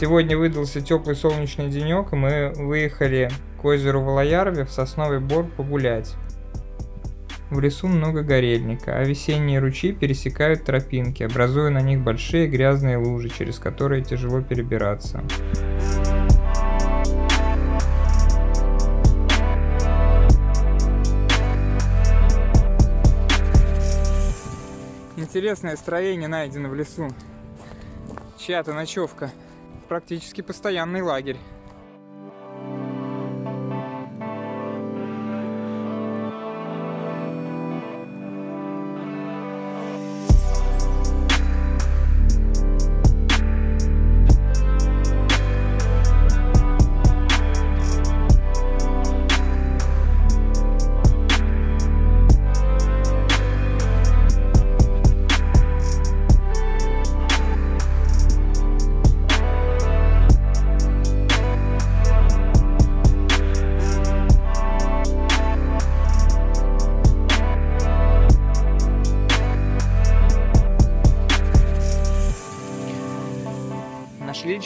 Сегодня выдался теплый солнечный денек, и мы выехали к озеру Валаярве в Сосновый Бор погулять. В лесу много горельника, а весенние ручьи пересекают тропинки, образуя на них большие грязные лужи, через которые тяжело перебираться. Интересное строение найдено в лесу. Чья-то ночевка. Практически постоянный лагерь.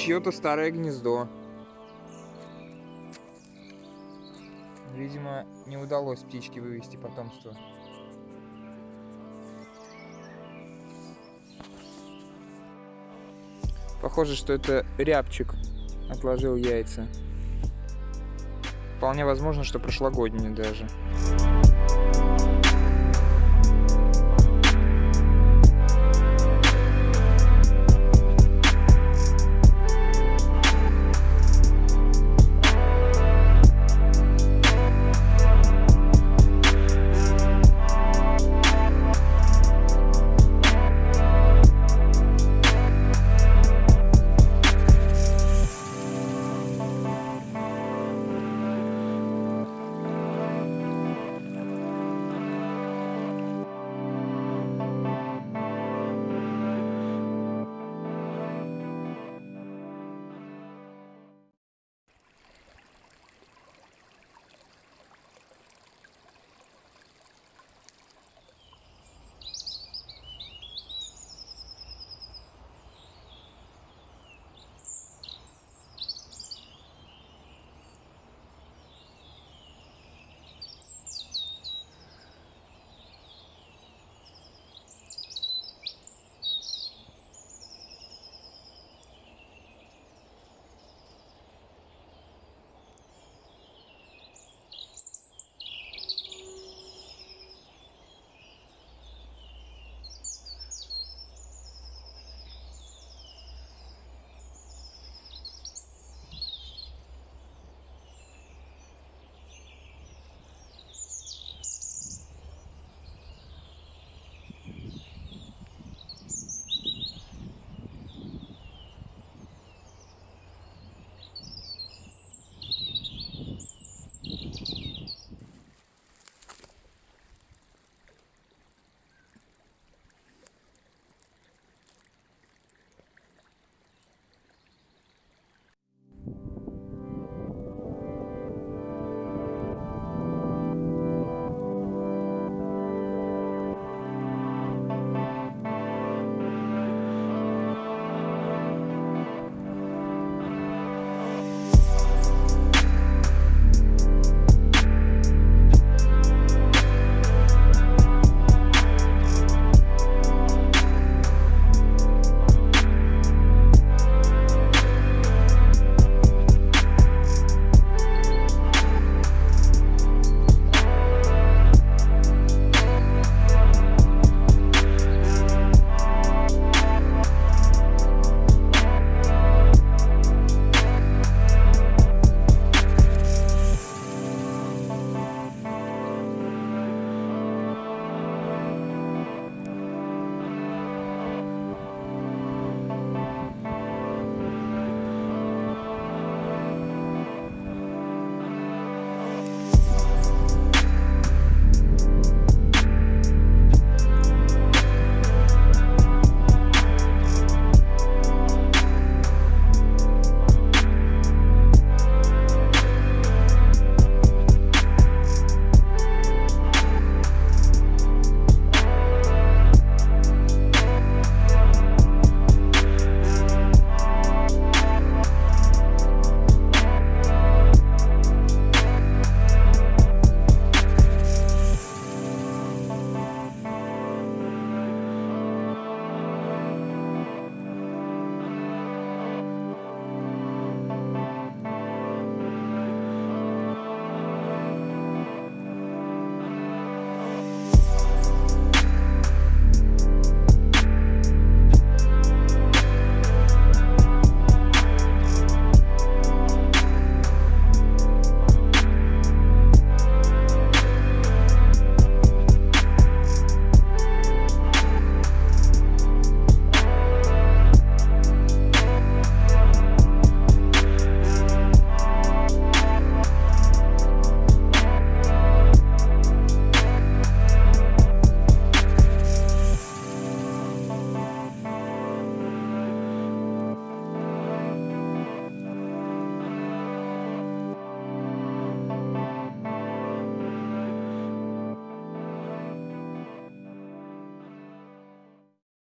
Чье-то старое гнездо. Видимо, не удалось птичке вывести потомство. Похоже, что это рябчик отложил яйца. Вполне возможно, что прошлогодние даже.